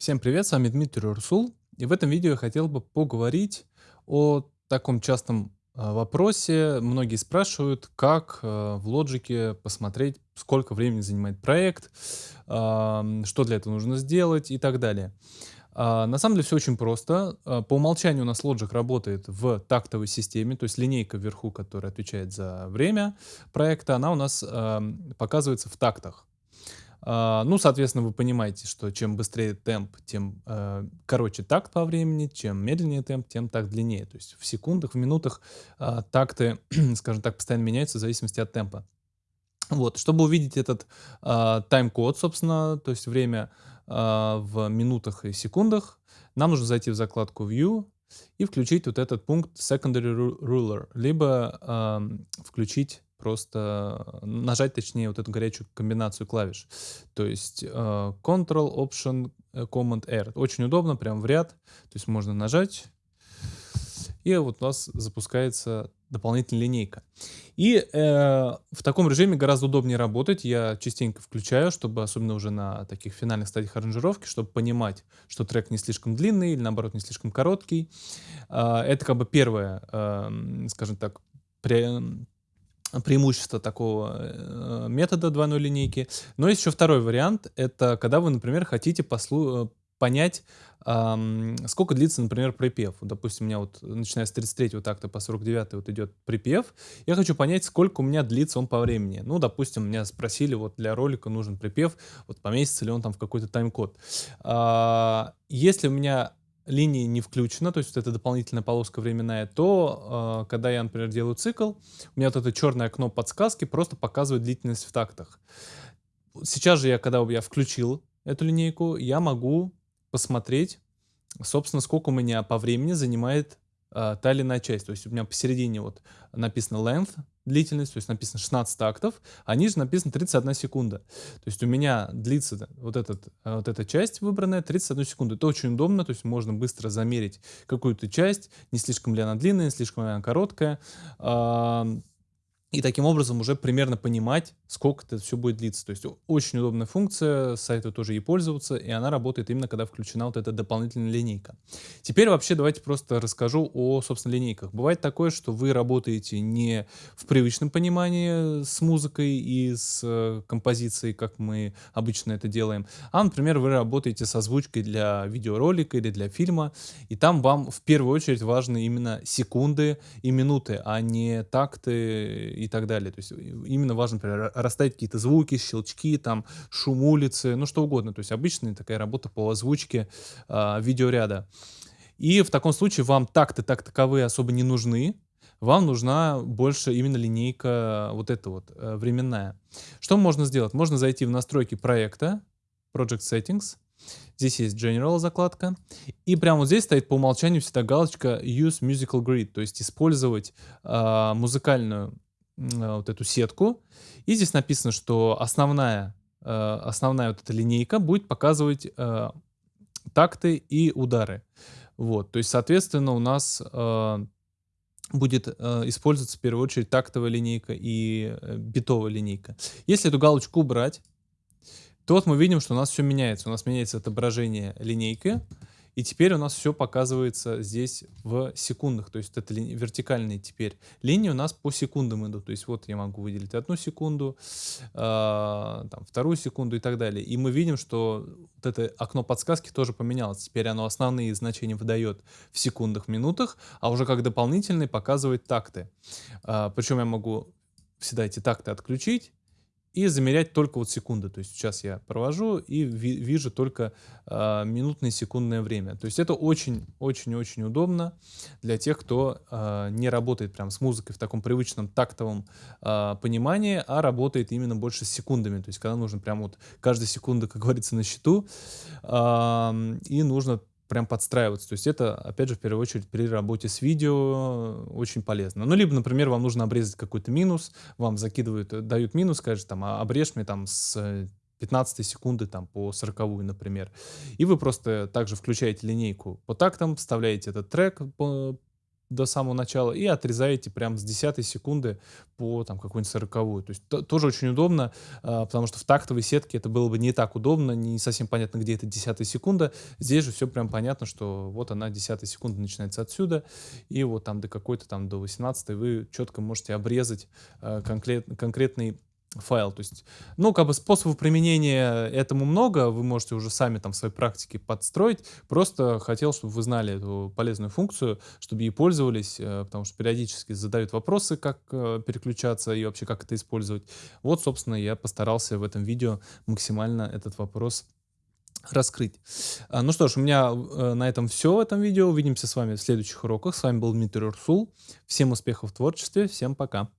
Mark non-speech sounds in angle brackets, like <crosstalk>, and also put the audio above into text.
Всем привет, с вами Дмитрий Урсул. И в этом видео я хотел бы поговорить о таком частом а, вопросе. Многие спрашивают, как а, в Logic посмотреть, сколько времени занимает проект, а, что для этого нужно сделать и так далее. На самом деле все очень просто. По умолчанию у нас Logic работает в тактовой системе, то есть линейка вверху, которая отвечает за время проекта, она у нас показывается в тактах. А, ну, соответственно, вы понимаете, что чем быстрее темп, тем э, короче такт по времени, чем медленнее темп, тем так длиннее. То есть в секундах, в минутах э, такты, <clears throat> скажем так, постоянно меняются в зависимости от темпа. Вот, чтобы увидеть этот э, тайм-код, собственно, то есть время э, в минутах и секундах, нам нужно зайти в закладку View и включить вот этот пункт Secondary Ruler, либо э, включить просто нажать, точнее, вот эту горячую комбинацию клавиш. То есть э, Ctrl, Option, э, Command, R. Очень удобно, прям в ряд. То есть можно нажать, и вот у нас запускается дополнительная линейка. И э, в таком режиме гораздо удобнее работать. Я частенько включаю, чтобы, особенно уже на таких финальных стадиях аранжировки, чтобы понимать, что трек не слишком длинный или наоборот не слишком короткий. Э, это как бы первое, э, скажем так, при, преимущество такого э, метода двойной линейки. Но есть еще второй вариант. Это когда вы, например, хотите послу понять, эм, сколько длится, например, припев. Допустим, у меня вот, начиная с 33 такта по 49 вот идет припев. Я хочу понять, сколько у меня длится он по времени. Ну, допустим, меня спросили, вот для ролика нужен припев, вот поместится ли он там в какой-то тайм-код. А, если у меня линии не включена, то есть вот эта дополнительная полоска временная, то э, когда я, например, делаю цикл, у меня вот это черное окно подсказки просто показывает длительность в тактах. Сейчас же я, когда я включил эту линейку, я могу посмотреть, собственно, сколько у меня по времени занимает э, та или иная часть. То есть у меня посередине вот написано length, длительность, то есть написано 16 тактов, а ниже написано 31 секунда. То есть у меня длится вот, этот, э, вот эта часть выбранная 31 секунду. Это очень удобно, то есть можно быстро замерить какую-то часть, не слишком ли она длинная, не слишком ли она короткая и таким образом уже примерно понимать, сколько это все будет длиться. То есть очень удобная функция, сайты тоже ей пользоваться, и она работает именно когда включена вот эта дополнительная линейка. Теперь вообще давайте просто расскажу о, собственно, линейках. Бывает такое, что вы работаете не в привычном понимании с музыкой и с э, композицией, как мы обычно это делаем, а, например, вы работаете с озвучкой для видеоролика или для фильма, и там вам в первую очередь важны именно секунды и минуты, а не такты и так далее. То есть именно важно, например, расставить какие-то звуки, щелчки, там, шум улицы, ну что угодно. То есть обычная такая работа по озвучке э, видеоряда. И в таком случае вам такты так таковые особо не нужны, вам нужна больше именно линейка вот эта вот э, временная. Что можно сделать? Можно зайти в настройки проекта, Project Settings, Здесь есть General закладка. И прямо вот здесь стоит по умолчанию всегда галочка Use Musical Grid, то есть использовать э, музыкальную Э, вот эту сетку. И здесь написано, что основная, э, основная вот эта линейка будет показывать э, такты и удары. Вот, то есть, соответственно, у нас будет э, использоваться в первую очередь тактовая линейка и э, битовая линейка. Если эту галочку убрать, то вот мы видим, что у нас все меняется. У нас меняется отображение линейки, и теперь у нас все показывается здесь в секундах. То есть это ли, вертикальные теперь линии у нас по секундам идут. То есть вот я могу выделить одну секунду, э, там, вторую секунду и так далее. И мы видим, что вот это окно подсказки тоже поменялось. Теперь оно основные значения выдает в секундах, минутах, а уже как дополнительный показывает такты. Э, причем я могу всегда эти такты отключить и замерять только вот секунды. То есть сейчас я провожу и ви вижу только э, минутное секундное время. То есть это очень-очень-очень удобно для тех, кто э, не работает прям с музыкой в таком привычном тактовом э, понимании, а работает именно больше с секундами. То есть когда нужно прям вот каждая секунда, как говорится, на счету, э, и нужно прям подстраиваться. То есть это, опять же, в первую очередь при работе с видео очень полезно. Ну, либо, например, вам нужно обрезать какой-то минус, вам закидывают, э, дают минус, скажешь, там, «А, обрежь мне там с 15 секунды там по 40, например. И вы просто также включаете линейку по тактам, вставляете этот трек по, до самого начала и отрезаете прям с десятой секунды по там какую-нибудь сороковую. То есть то- тоже очень удобно, а, потому что в тактовой сетке это было бы не так удобно, не совсем понятно, где эта десятая секунда. Здесь же все прям понятно, что вот она десятая секунда начинается отсюда, и вот там до какой-то там до 18 вы четко можете обрезать э, конкрет, конкретный файл. То есть, ну, как бы способов применения этому много, вы можете уже сами там в своей практике подстроить. Просто хотел, чтобы вы знали эту полезную функцию, чтобы ей пользовались, э, потому что периодически задают вопросы, как э, переключаться и вообще как это использовать. Вот, собственно, я постарался в этом видео максимально этот вопрос раскрыть. А, Ну что ж, у меня э, на этом все в этом видео. Увидимся с вами в следующих уроках. С вами был Дмитрий Урсул. Всем успехов в творчестве, всем пока.